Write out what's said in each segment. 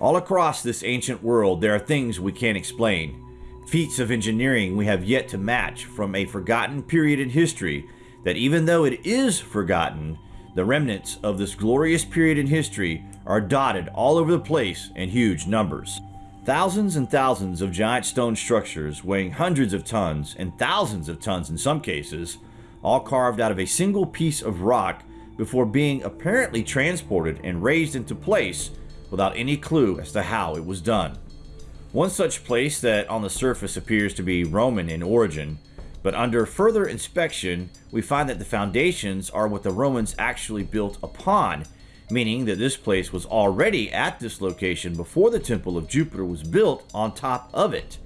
All across this ancient world, there are things we can't explain. Feats of engineering we have yet to match from a forgotten period in history that even though it is forgotten, the remnants of this glorious period in history are dotted all over the place in huge numbers. Thousands and thousands of giant stone structures weighing hundreds of tons and thousands of tons in some cases, all carved out of a single piece of rock before being apparently transported and raised into place without any clue as to how it was done. One such place that on the surface appears to be Roman in origin, but under further inspection, we find that the foundations are what the Romans actually built upon, meaning that this place was already at this location before the Temple of Jupiter was built on top of it.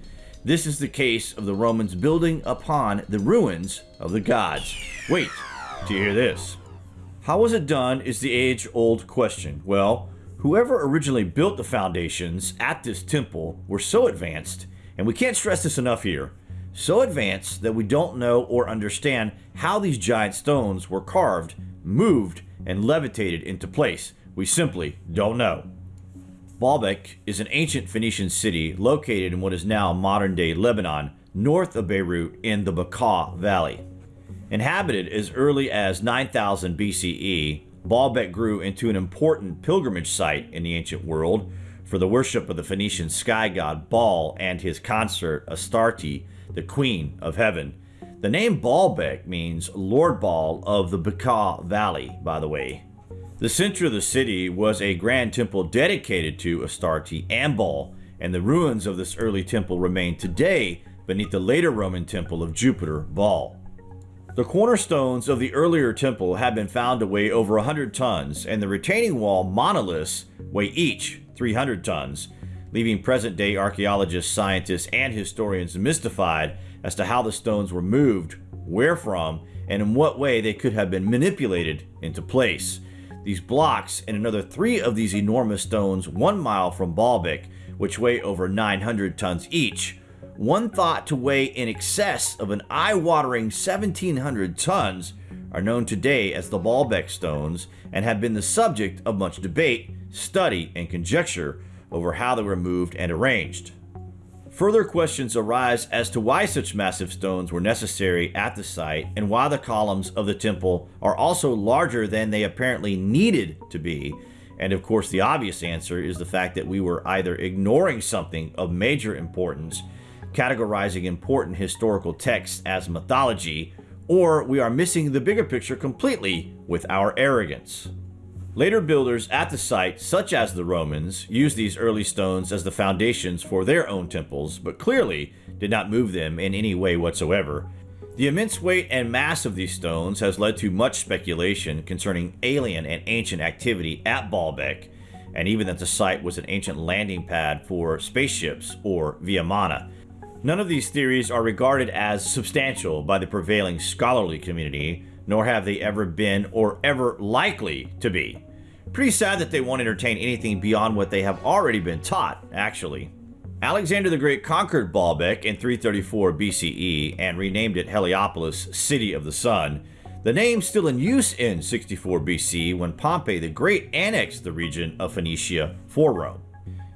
This is the case of the Romans building upon the ruins of the gods. Wait, do you hear this? How was it done is the age-old question. Well, whoever originally built the foundations at this temple were so advanced, and we can't stress this enough here, so advanced that we don't know or understand how these giant stones were carved, moved, and levitated into place. We simply don't know. Baalbek is an ancient Phoenician city located in what is now modern-day Lebanon, north of Beirut in the Bekaa Valley. Inhabited as early as 9000 BCE, Baalbek grew into an important pilgrimage site in the ancient world for the worship of the Phoenician sky god Baal and his consort Astarte, the queen of heaven. The name Baalbek means Lord Baal of the Bekaa Valley, by the way. The center of the city was a grand temple dedicated to Astarte and Baal, and the ruins of this early temple remain today beneath the later Roman temple of Jupiter, Baal. The cornerstones of the earlier temple have been found to weigh over 100 tons, and the retaining wall monoliths weigh each 300 tons, leaving present-day archaeologists, scientists, and historians mystified as to how the stones were moved, where from, and in what way they could have been manipulated into place. These blocks and another three of these enormous stones one mile from Baalbek, which weigh over 900 tons each, one thought to weigh in excess of an eye-watering 1700 tons, are known today as the Baalbek stones and have been the subject of much debate, study, and conjecture over how they were moved and arranged. Further questions arise as to why such massive stones were necessary at the site and why the columns of the temple are also larger than they apparently needed to be. And of course, the obvious answer is the fact that we were either ignoring something of major importance, categorizing important historical texts as mythology, or we are missing the bigger picture completely with our arrogance. Later builders at the site, such as the Romans, used these early stones as the foundations for their own temples, but clearly did not move them in any way whatsoever. The immense weight and mass of these stones has led to much speculation concerning alien and ancient activity at Baalbek, and even that the site was an ancient landing pad for spaceships or Vimana. None of these theories are regarded as substantial by the prevailing scholarly community, nor have they ever been or ever likely to be. Pretty sad that they won't entertain anything beyond what they have already been taught, actually. Alexander the Great conquered Baalbek in 334 BCE and renamed it Heliopolis, City of the Sun. The name still in use in 64 BC when Pompey the Great annexed the region of Phoenicia for Rome.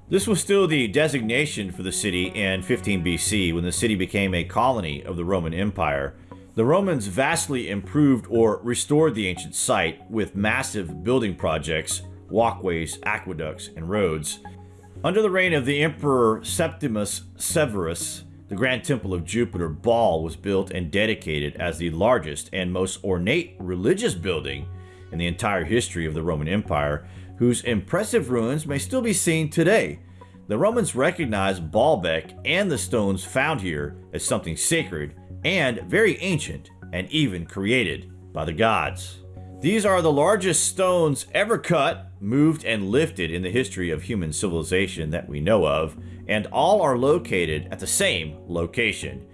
This was still the designation for the city in 15 BC when the city became a colony of the Roman Empire. The Romans vastly improved or restored the ancient site with massive building projects, walkways, aqueducts, and roads. Under the reign of the Emperor Septimus Severus, the Grand Temple of Jupiter Baal was built and dedicated as the largest and most ornate religious building in the entire history of the Roman Empire, whose impressive ruins may still be seen today. The Romans recognized Baalbek and the stones found here as something sacred and very ancient and even created by the gods. These are the largest stones ever cut, moved, and lifted in the history of human civilization that we know of, and all are located at the same location.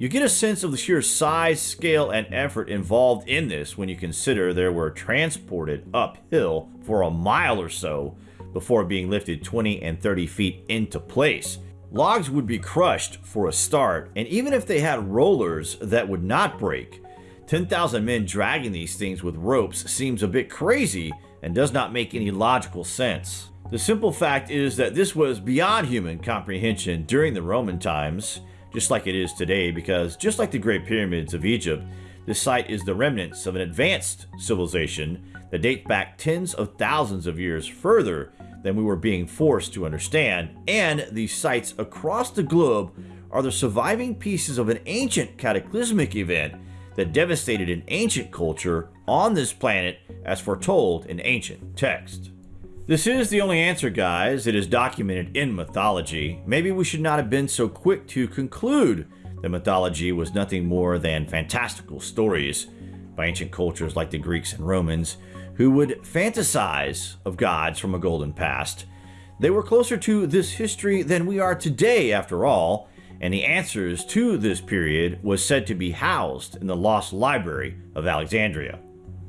You get a sense of the sheer size, scale, and effort involved in this when you consider they were transported uphill for a mile or so before being lifted 20 and 30 feet into place. Logs would be crushed for a start, and even if they had rollers that would not break, 10,000 men dragging these things with ropes seems a bit crazy and does not make any logical sense. The simple fact is that this was beyond human comprehension during the Roman times, just like it is today, because just like the Great Pyramids of Egypt, this site is the remnants of an advanced civilization that dates back tens of thousands of years further than we were being forced to understand, and these sites across the globe are the surviving pieces of an ancient cataclysmic event that devastated an ancient culture on this planet as foretold in ancient text. This is the only answer, guys. It is documented in mythology. Maybe we should not have been so quick to conclude that mythology was nothing more than fantastical stories by ancient cultures like the Greeks and Romans, who would fantasize of gods from a golden past. They were closer to this history than we are today, after all, and the answers to this period was said to be housed in the lost library of Alexandria.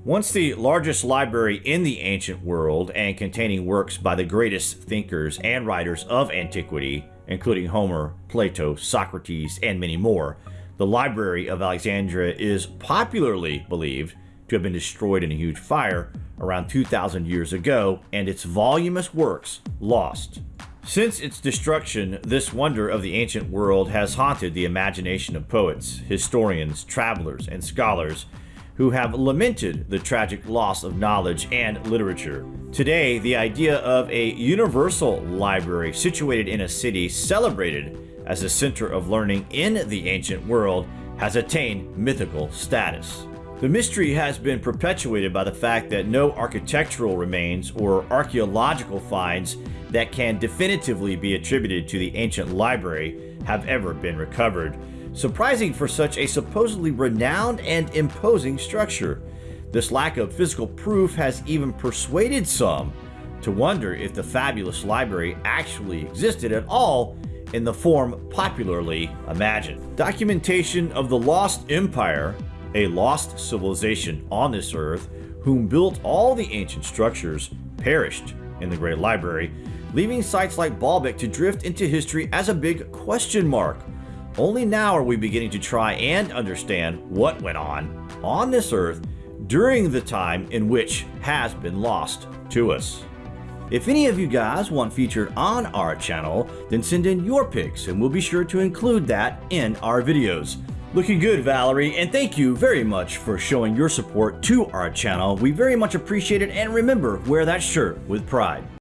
Once the largest library in the ancient world and containing works by the greatest thinkers and writers of antiquity, including Homer, Plato, Socrates, and many more, the Library of Alexandria is popularly believed to have been destroyed in a huge fire around 2,000 years ago and its voluminous works lost. Since its destruction, this wonder of the ancient world has haunted the imagination of poets, historians, travelers, and scholars who have lamented the tragic loss of knowledge and literature. Today, the idea of a universal library situated in a city celebrated as a center of learning in the ancient world has attained mythical status. The mystery has been perpetuated by the fact that no architectural remains or archaeological finds that can definitively be attributed to the ancient library have ever been recovered, surprising for such a supposedly renowned and imposing structure. This lack of physical proof has even persuaded some to wonder if the fabulous library actually existed at all in the form popularly imagined. Documentation of the lost empire, a lost civilization on this earth, whom built all the ancient structures, perished in the Great Library, leaving sites like Baalbek to drift into history as a big question mark. Only now are we beginning to try and understand what went on on this earth during the time in which has been lost to us. If any of you guys want featured on our channel, then send in your pics and we'll be sure to include that in our videos. Looking good, Valerie, and thank you very much for showing your support to our channel. We very much appreciate it, and remember, wear that shirt with pride.